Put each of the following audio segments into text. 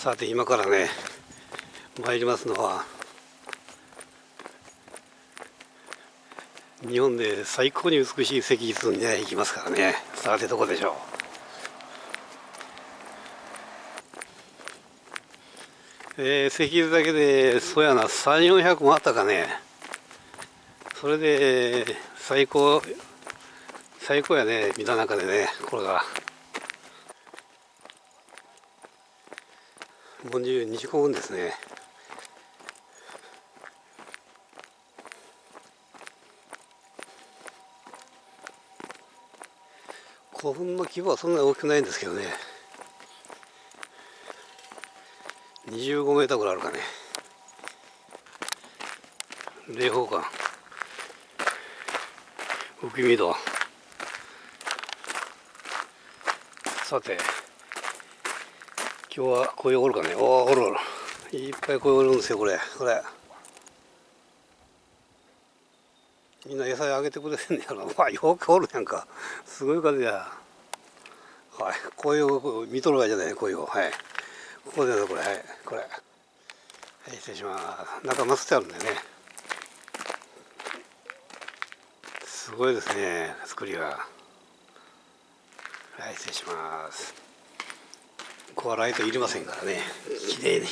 さて今からね参りますのは日本で最高に美しい石室にね行きますからね。さてどこでしょう？えー、石室だけでそうやな3400もあったかね。それで最高最高やね見た中でねこれが。もう2時間分ですね。古墳の規模はそんなに大きくないんですけどね。25メーターぐらいあるかね。霊宝館。浮見戸。さて。今日はこういうおるかね。おおおるおる。いっぱいこういうおるんですよこれ。これ。みんな野菜あげてくれてんねやろ。わよくおるやんか。すごい数や。はいこういう見とるわけじゃないこういうはい。ここでこれ。はい。これ。はい失礼します。中マスってあるんだよね。すごいですね作りがはい失礼します。ここはライトいりませんからね。綺麗に。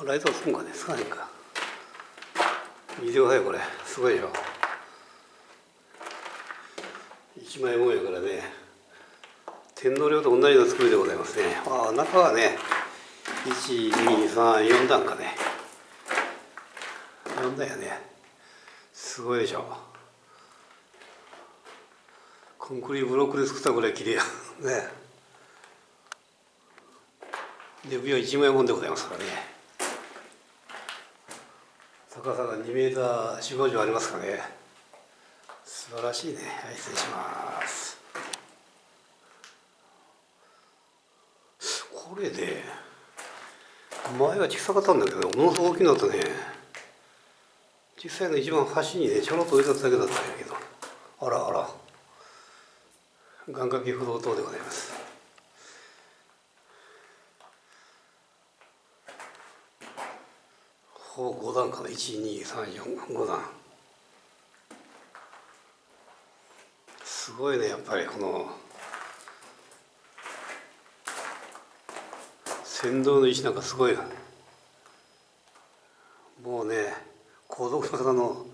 あライトつくんかねつかへんか。見てくださいこれ。すごいでしょ一枚もんやからね。天皇陵と同じような作りでございますね。あ中はね1234段かね。4段やね。すごいでしょ。コンクリブロックで作ったぐらい綺麗やねで上は1枚もんでございますからね高さが2メーター4 5 0ありますかね素晴らしいねはい失礼しますこれで前は小さかったんだけどものすごく大きくなったね小さいの一番端にねちょろっと置いただけだったんやけどあらあら願掛け不動灯でございます。ほぼ5段かな？12345段。すごいねやっぱりこの先導の石なんかすごいもうね皇族の方の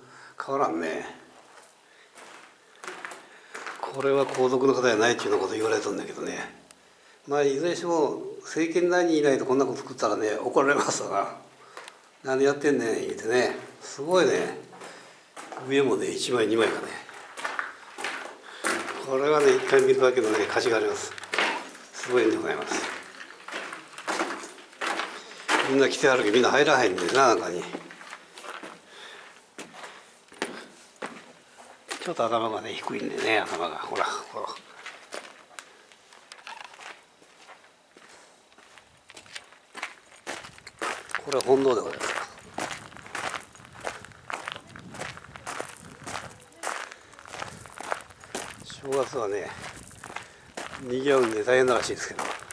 変わらんね。これは皇族の方じゃないっていうようなこと言われたんだけどね。まあいずれにしても政権内にいないとこんなこと作ったらね怒られますわ何やってんねん言うてね。すごいね。上もね1枚2枚かね。これはね一回見るだけのね価値があります。すごいんでございます。みんな来てあるけどみんな入らへんねんな中に。ちょっと頭がね低いんでね頭が。ほらほらこれは本堂でございます。正月はね賑わうんで大変ならしいですけど。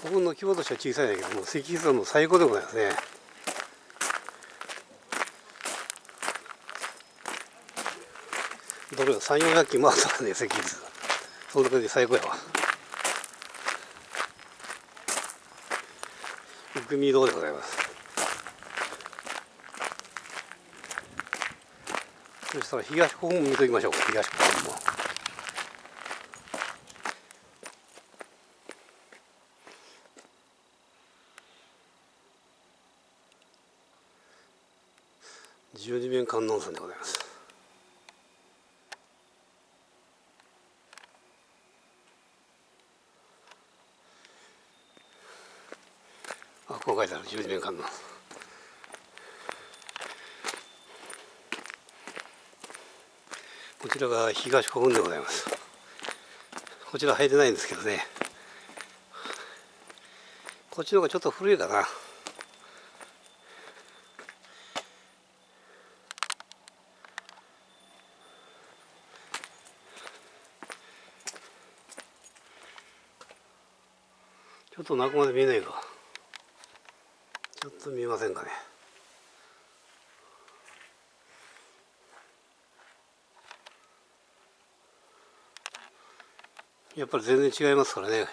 古墳の規模としては小さいんだけども石室はもう最高でございますね。どれが3 4 0 0機回ったらね石室その中で最高やわ。福見堂でございます？そしたら東古墳も見ときましょうか東古墳も。十二面観音さんでございます。あこう書いてある十二面観音。こちらが東古墳でございます。こちら入ってないんですけどね。こっちの方がちょっと古いかな。と中まで見えないかちょっと見えませんかね。やっぱり全然違いますからね。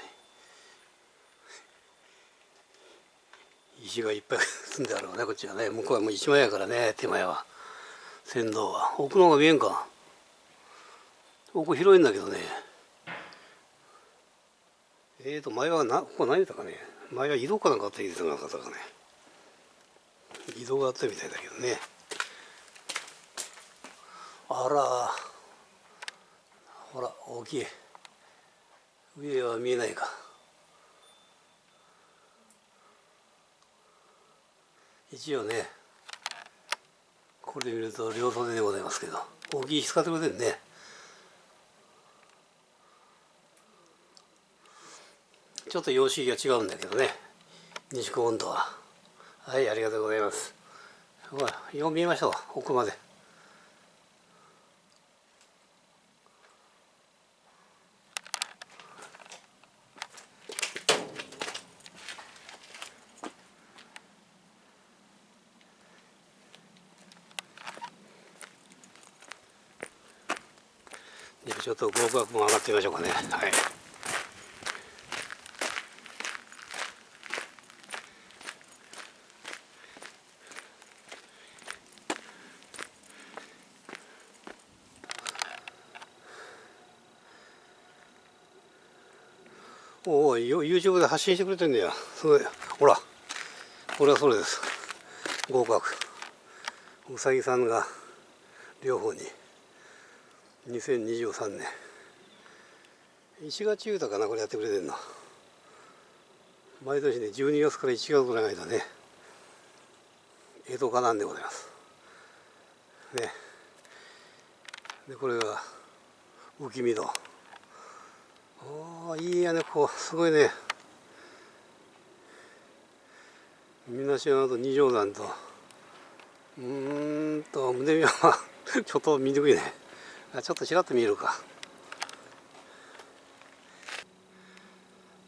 石がいっぱい積んであるわねこっちはね。向こうはもう一枚やからね手前は。船頭は。奥の方が見えんか。奥広いんだけどね。えーと前はなここ何言ったかね。前は移動かなんかあった言ってなかったかね。移動があったみたいだけどね。あら。ほら大きい。上は見えないか。一応ねこれで見ると両袖でございますけど大きい石使ってくれてるね。ちょっと様式が違うんだけどね。西高温度は。はいありがとうございます。ほらよう見えましょう奥まで。ちょっと合格も上がってみましょうかね。はい。おお YouTube で発信してくれてんだよそれほらこれはそれです。合格。うさぎさんが両方に。2023年1月豊かなこれやってくれてんの。毎年ね12月から1月ぐらいの間ね江戸花なんでございます。ね。でこれが浮き見戸ああいいやねこうすごいね。水島と二条山と。うんと胸山は ちょっと見にくいね。あちょっとちらっと見えるか。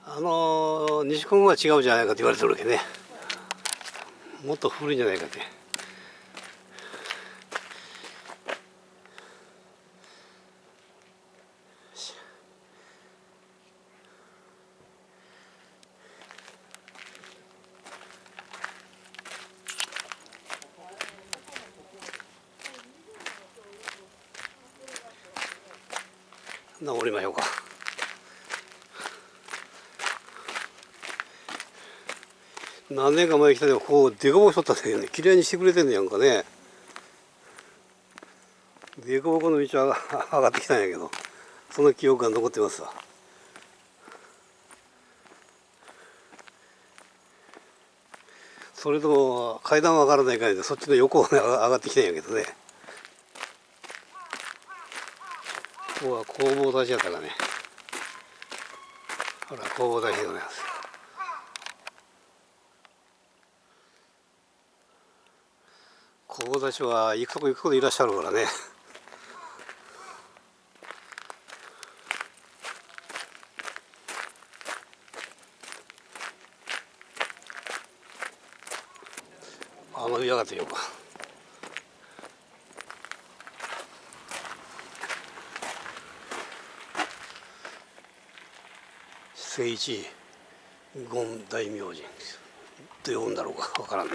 あの西高は違うじゃないかと言われてるわけね。もっと古いんじゃないかって。登りましょうか。何年か前来た時こうデコボコしとったんだけどね綺麗にしてくれてんのやんかね。デコボコの道は上がってきたんやけどその記憶が残ってますわ。それとも階段は上がらないかいでそっちの横を、ね、上がってきたんやけどね。ここは工房出しやったかね。ほら工房出しでございます。工房出しは行くとこ行くとこいらっしゃるからね。あの上がってよか。聖一権大明神と呼ぶんだろうか分からんな。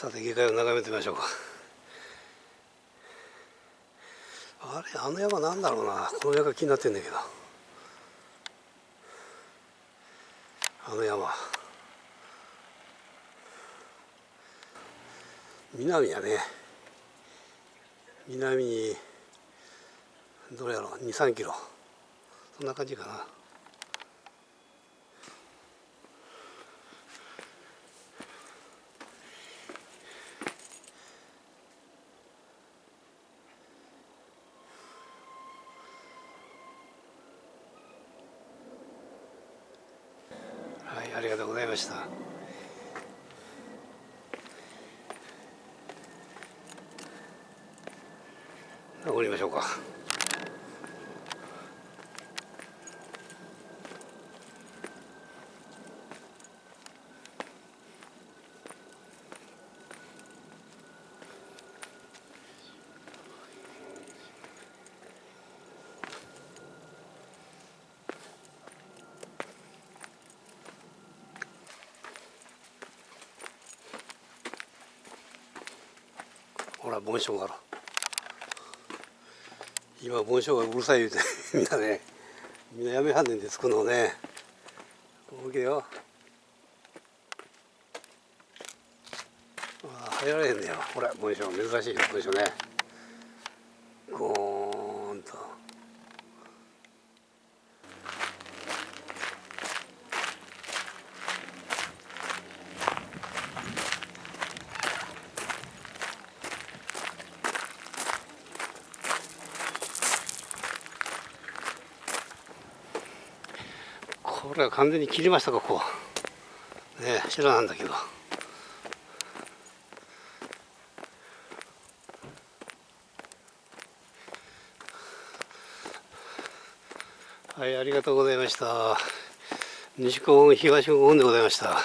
さて下界を眺めてみましょうか。あれあの山なんだろうな。この山が気になってんだけど。あの山。南やね。南にどれやろう。23キロ。そんな感じかな。ありがとうございました。降りましょうか。ほら紋章がある今紋章がうるさい言うてみんなねみんなやめはんねんでつくのねおけよあ入られへんねやほら紋章珍しい紋章ねゴーンとこれは完全に切りましたかこうね白なんだけど。はいありがとうございました。西高東高でございました。